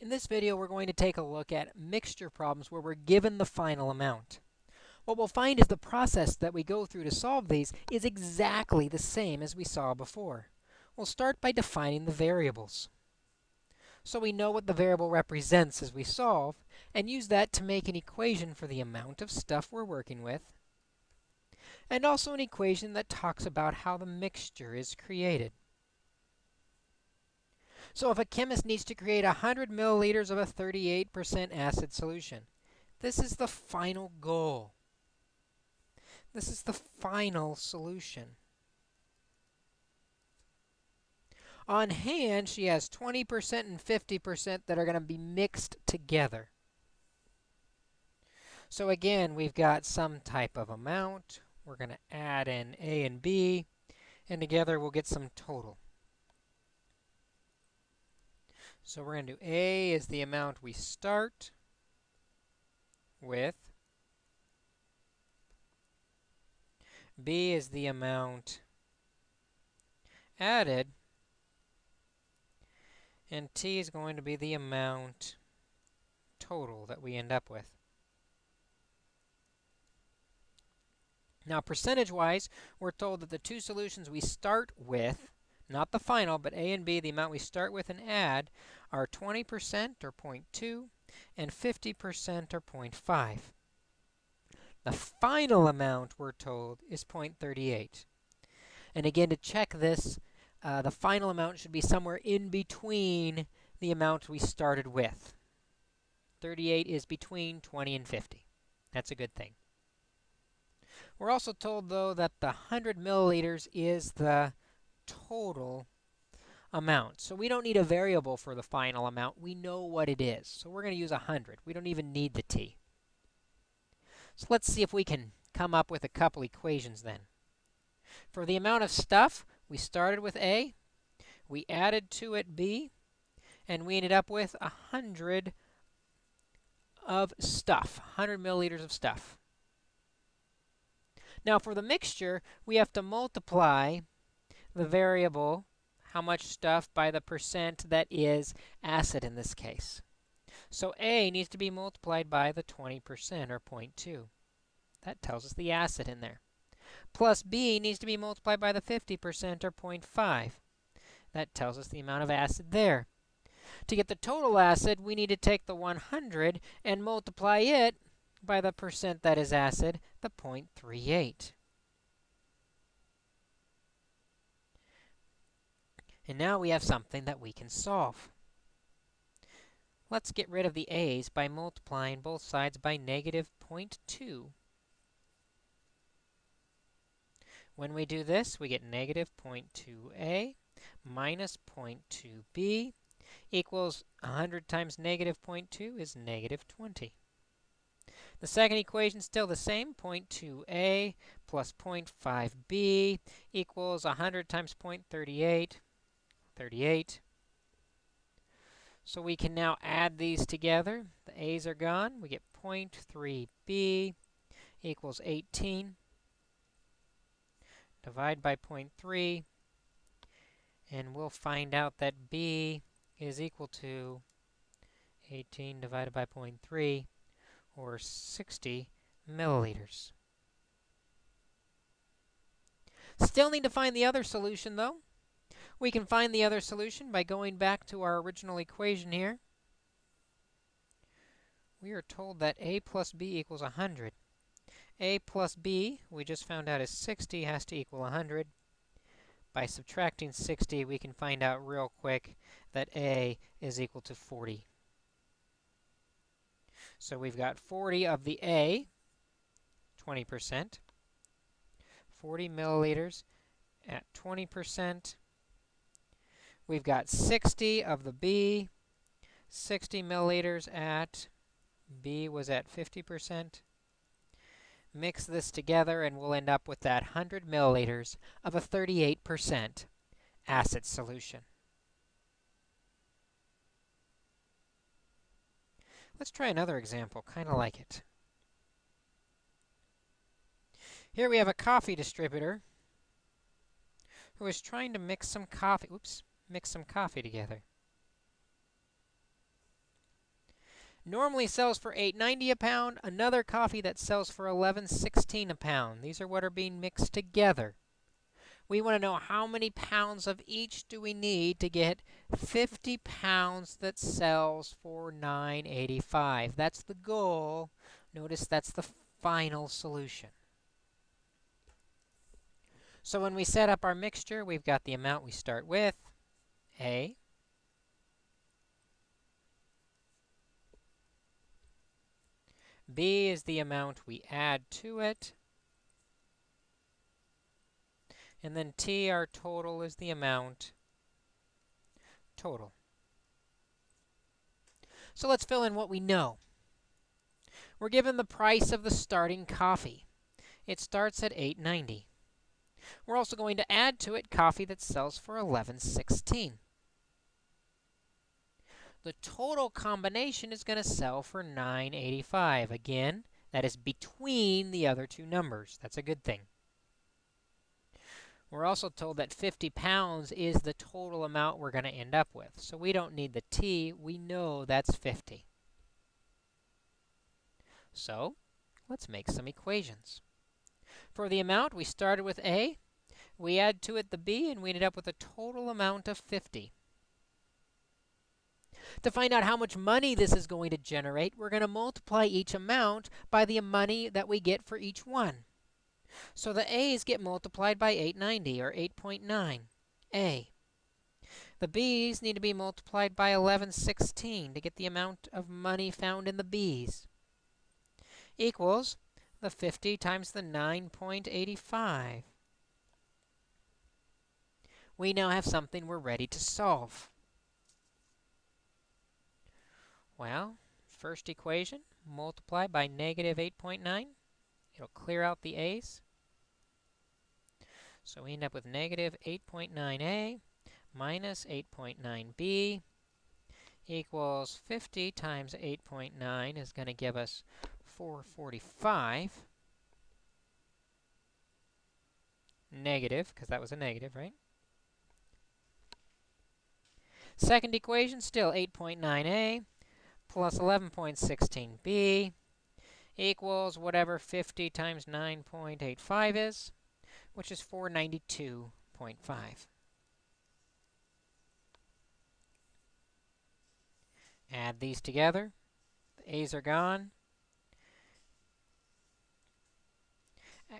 In this video, we're going to take a look at mixture problems where we're given the final amount. What we'll find is the process that we go through to solve these is exactly the same as we saw before. We'll start by defining the variables. So we know what the variable represents as we solve, and use that to make an equation for the amount of stuff we're working with, and also an equation that talks about how the mixture is created. So if a chemist needs to create 100 milliliters of a 38% acid solution, this is the final goal. This is the final solution. On hand, she has 20% and 50% that are going to be mixed together. So again, we've got some type of amount. We're going to add in A and B, and together we'll get some total. So we're going to do A is the amount we start with. B is the amount added. And T is going to be the amount total that we end up with. Now, percentage-wise, we're told that the two solutions we start with not the final, but A and B, the amount we start with and add, are 20% or 0.2 and 50% or 0.5. The final amount, we're told, is 0.38. And again, to check this, uh, the final amount should be somewhere in between the amount we started with. 38 is between 20 and 50. That's a good thing. We're also told, though, that the 100 milliliters is the total amount. So we don't need a variable for the final amount. We know what it is. So we're going to use 100. We don't even need the t. So let's see if we can come up with a couple equations then. For the amount of stuff, we started with A, we added to it B, and we ended up with 100 of stuff, 100 milliliters of stuff. Now, for the mixture, we have to multiply the variable, how much stuff, by the percent that is acid in this case. So A needs to be multiplied by the 20% or 0.2. That tells us the acid in there. Plus B needs to be multiplied by the 50% or 0.5. That tells us the amount of acid there. To get the total acid, we need to take the 100 and multiply it by the percent that is acid, the 0.38. And now we have something that we can solve. Let's get rid of the a's by multiplying both sides by negative 0.2. When we do this, we get negative 0.2a minus 0.2b equals 100 times negative 0.2 is negative 20. The second equation is still the same, 0.2a plus 0.5b equals 100 times 0.38 38. So we can now add these together. The a's are gone. We get 0.3b equals 18. Divide by 0.3, and we'll find out that b is equal to 18 divided by 0.3, or 60 milliliters. Still need to find the other solution, though. We can find the other solution by going back to our original equation here. We are told that a plus b equals 100. a plus b, we just found out is 60, has to equal 100. By subtracting 60, we can find out real quick that a is equal to 40. So we've got 40 of the a, 20%, 40 milliliters at 20%, We've got 60 of the B, 60 milliliters at B was at 50%. Mix this together and we'll end up with that 100 milliliters of a 38% acid solution. Let's try another example, kind of like it. Here we have a coffee distributor who is trying to mix some coffee. Oops mix some coffee together. normally sells for 8.90 a pound, another coffee that sells for 11.16 a pound. These are what are being mixed together. We want to know how many pounds of each do we need to get 50 pounds that sells for 9.85. That's the goal. Notice that's the final solution. So when we set up our mixture, we've got the amount we start with, A, B is the amount we add to it. And then T, our total, is the amount total. So let's fill in what we know. We're given the price of the starting coffee. It starts at 8.90. We're also going to add to it coffee that sells for 11.16 the total combination is going to sell for 985. Again, that is between the other two numbers. That's a good thing. We're also told that 50 pounds is the total amount we're going to end up with. So we don't need the t. We know that's 50. So let's make some equations. For the amount, we started with a. We add to it the b, and we ended up with a total amount of 50. To find out how much money this is going to generate, we're going to multiply each amount by the money that we get for each one. So the A's get multiplied by 890, or 8.9, A. The B's need to be multiplied by 1116 to get the amount of money found in the B's. Equals the 50 times the 9.85. We now have something we're ready to solve. Well, first equation, multiply by negative 8.9. It'll clear out the a's. So we end up with negative 8.9a minus 8.9b equals 50 times 8.9 is going to give us 445. Negative, because that was a negative, right? Second equation, still 8.9a plus 11.16b equals whatever 50 times 9.85 is, which is 492.5. Add these together. The a's are gone.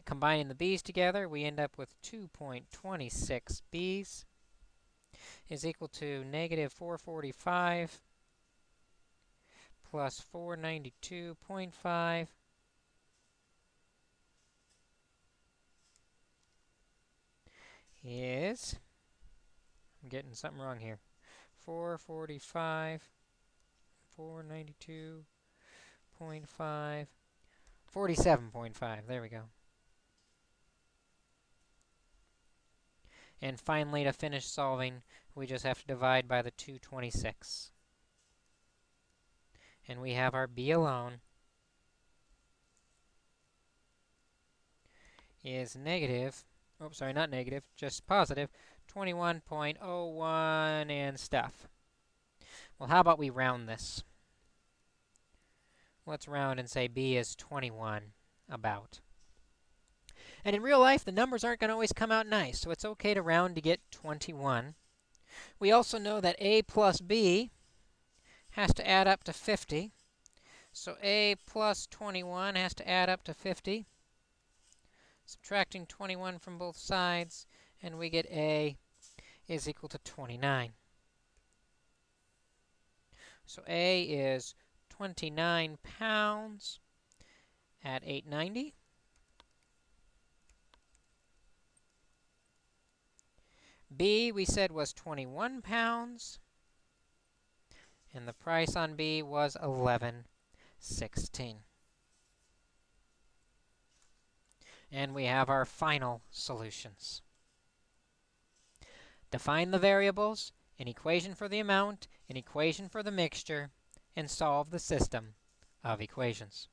Combining the b's together, we end up with 2.26 b's is equal to negative 445 plus 492.5 is, I'm getting something wrong here, 445, 492.5, 47.5, there we go. And finally, to finish solving, we just have to divide by the 226 and we have our b alone is negative, oh, sorry, not negative, just positive, 21.01 and stuff. Well, how about we round this? Let's round and say b is 21, about. And in real life, the numbers aren't going to always come out nice, so it's okay to round to get 21. We also know that a plus b has to add up to 50. So a plus 21 has to add up to 50. Subtracting 21 from both sides, and we get a is equal to 29. So a is 29 pounds at 890. B, we said, was 21 pounds and the price on B was 11.16. And we have our final solutions. Define the variables, an equation for the amount, an equation for the mixture, and solve the system of equations.